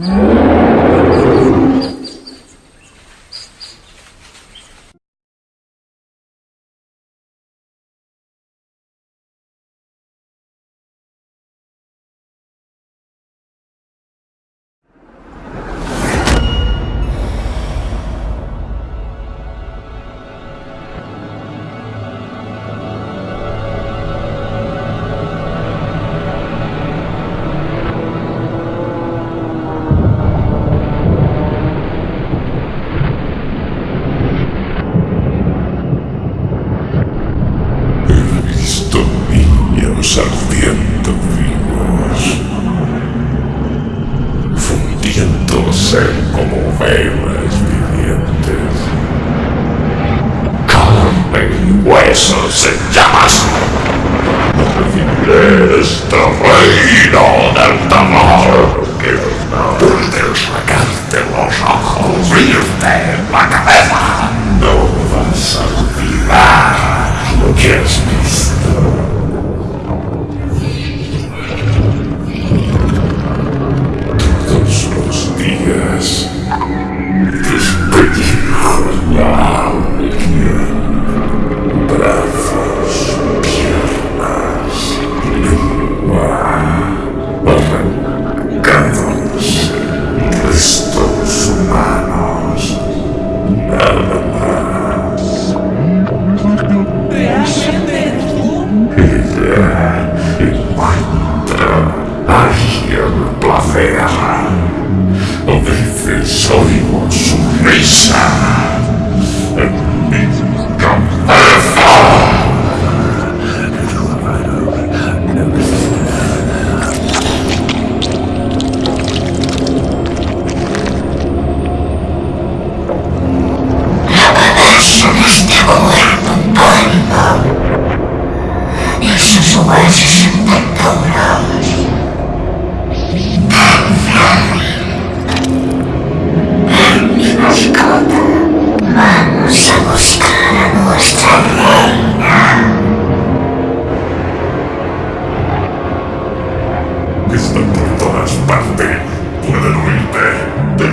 Mm-hmm. Niños ardiendo vivos, fundiéndose como velas vivientes, carne y huesos en llamas. Recibiré este reino del terror que puede sacarte los ojos, abrirte la cabeza. No vas a olvidar lo que has visto. Los días despedijo la alegría. Veces oigo su risa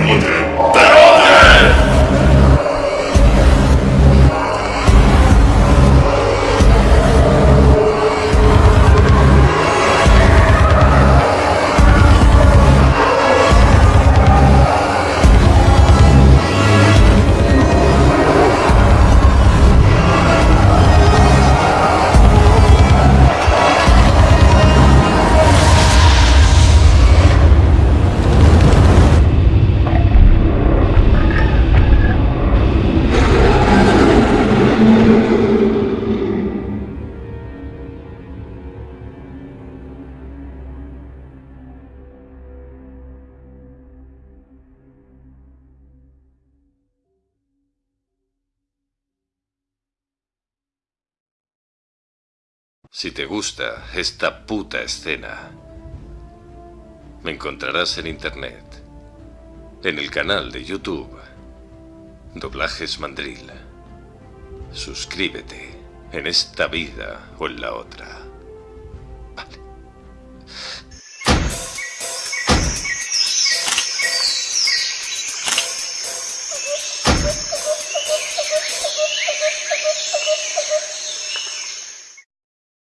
Te Si te gusta esta puta escena, me encontrarás en internet, en el canal de YouTube, Doblajes Mandril. Suscríbete en esta vida o en la otra.